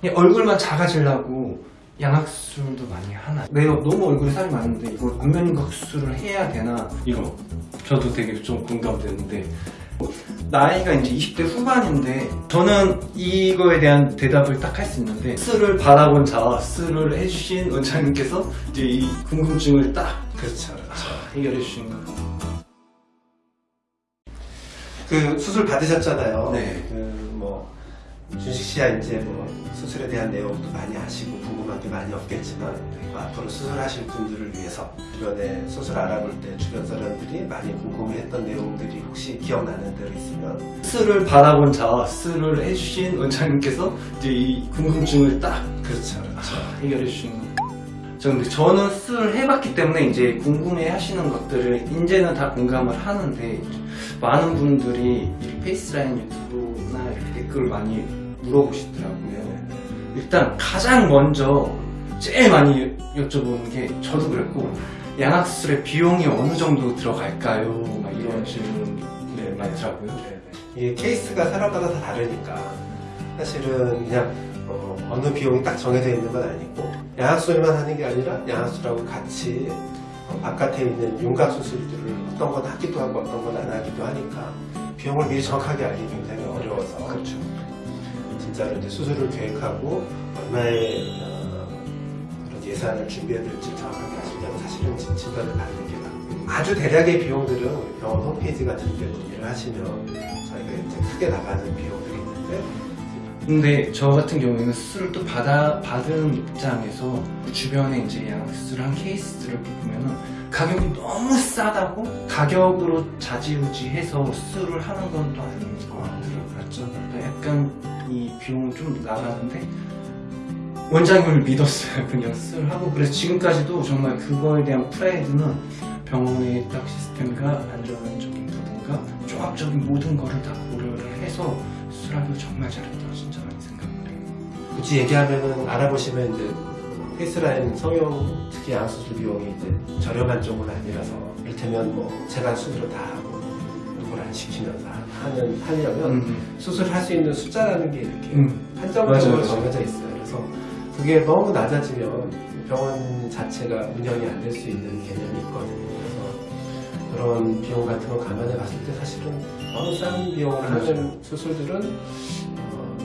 그냥 얼굴만 작아지려고 양악수술도 많이 하나 내 너무 얼굴에 살이 많은데 이거 안면각수술을 해야 되나 이거 저도 되게 좀 공감되는데 나이가 이제 20대 후반인데 저는 이거에 대한 대답을 딱 할 수 있는데 스를 바라본 자와 스를 해주신 원장님께서 이제 이 궁금증을 딱 그렇죠, 그렇죠. 해결해 주신 거그 수술 받으셨잖아요. 네. 그 뭐 준식 씨야 이제 뭐 수술에 대한 내용도 많이 아시고 궁금한 게 많이 없겠지만 뭐 앞으로 수술하실 분들을 위해서 주변에 수술 알아볼 때 주변 사람들이 많이 궁금해했던 내용들이 혹시 기억나는 대로 있으면 스를 바라본 자와 스를 해주신 원장님께서 이제 이 궁금증을 딱 그렇죠, 그렇죠. 해결해 주신 거. 저 근데 저는 스를 해봤기 때문에 이제 궁금해 하시는 것들을 이제는 다 공감을 하는데 많은 분들이 이 페이스라인 유튜브나 댓글을 많이 물어보시더라고요. 일단 가장 먼저 제일 많이 여쭤보는 게 저도 그랬고 양악수술의 비용이 어느 정도 들어갈까요? 막 이런 질문 네, 많더라고요. 이게 케이스가 사람마다 다 다르니까 사실은 그냥 어, 느 비용이 딱 정해져 있는 건 아니고 양악수술만 하는 게 아니라 양악수술하고 같이 어, 바깥에 있는 윤곽 수술들을 어떤 건 하기도 하고 어떤 건 안 하기도 하니까 비용을 미리 정확하게 알기 굉장히 어려워서 그렇죠. 진짜로 이제 수술을 계획하고 얼마의 어, 그런 예산을 준비해야 될지 정확하게 아시려면 사실은 진- 진단을 받는 게 맞고 아주 대략의 비용들은 병원 홈페이지 같은 데 문의를 하시면 저희가 이제 크게 나가는 비용들이 있는데 근데 저 같은 경우에는 수술을 또 받아, 받은 입장에서 주변에 이제 양수술한 케이스들을 보면은 가격이 너무 싸다고 가격으로 자지우지해서 수술을 하는 건 또 아닌 것 같더라고요. 그렇죠. 약간 이 비용은 좀 나가는데 원장님을 믿었어요. 그냥 수술하고 그래서 지금까지도 정말 그거에 대한 프라이드는 병원의 딱 시스템과 안전적인 부분과 종합적인 모든 거를 다 고려를 해서 수술하기를 정말 잘했다고 진짜 많이 생각해요. 굳이 얘기하면은 알아보시면 이제 페이스라인 성형 특히 양수술 비용이 이제 저렴한 쪽은 아니라서 이를테면 뭐 제가 수술을 다 하고 누구를 안 시키면서 하는 하려면 음, 수술할 수 있는 숫자라는 게 이렇게 음. 한정적으로. 정해져 있어요. 그래서 그게 너무 낮아지면 병원 자체가 운영이 안 될 수 있는 개념이 있거든요. 그런 비용 같은 거 감안해 봤을 때 사실은 너무 싼 비용을 하는 수술들은 어,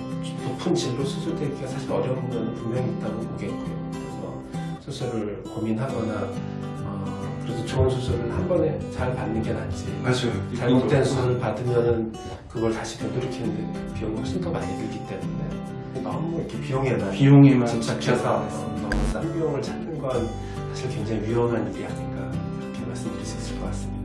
높은 진로 수술되기가 사실 어려운 건 분명히 있다고 보겠고요. 그래서 수술을 고민하거나 어, 그래도 좋은 수술을 한 번에 잘 받는 게 낫지. 맞아요. 잘못된 수술을 받으면은 그걸 다시 되돌이키는데 비용이 훨씬 더 많이 들기 때문에 너무 이렇게 비용에만 비용에만 집착해서 집착해서 너무 싼 비용을 찾는 건 사실 굉장히 위험한 일이 아닌가 이렇